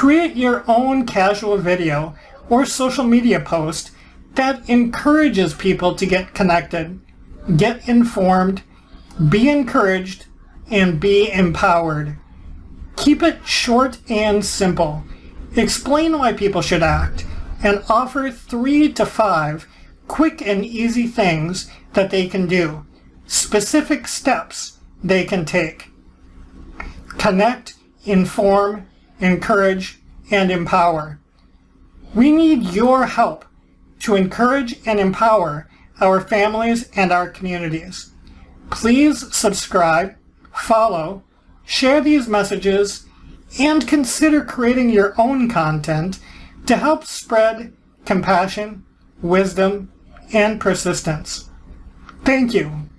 Create your own casual video or social media post that encourages people to get connected, get informed, be encouraged, and be empowered. Keep it short and simple. Explain why people should act, and offer three to five quick and easy things that they can do, specific steps they can take. Connect, inform, encourage, and empower. We need your help to encourage and empower our families and our communities. Please subscribe, follow, share these messages, and consider creating your own content to help spread compassion, wisdom, and persistence. Thank you.